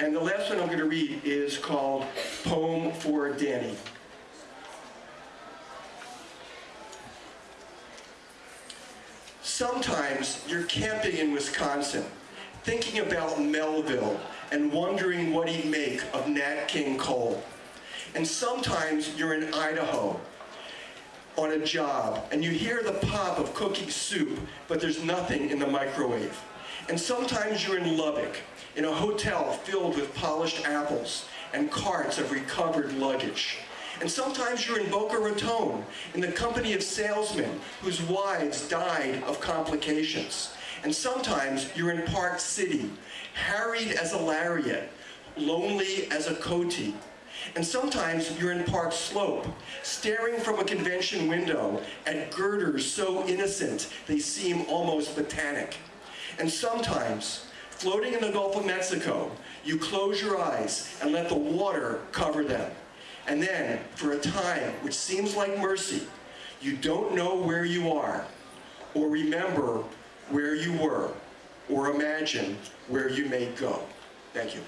And the last one I'm going to read is called Poem for Danny. Sometimes you're camping in Wisconsin, thinking about Melville and wondering what he'd make of Nat King Cole. And sometimes you're in Idaho on a job and you hear the pop of cooking soup, but there's nothing in the microwave. And sometimes you're in Lubbock, in a hotel filled with polished apples and carts of recovered luggage. And sometimes you're in Boca Raton, in the company of salesmen whose wives died of complications. And sometimes you're in Park City, harried as a lariat, lonely as a coati. And sometimes you're in Park Slope, staring from a convention window at girders so innocent they seem almost botanic. And sometimes, floating in the Gulf of Mexico, you close your eyes and let the water cover them. And then, for a time which seems like mercy, you don't know where you are, or remember where you were, or imagine where you may go. Thank you.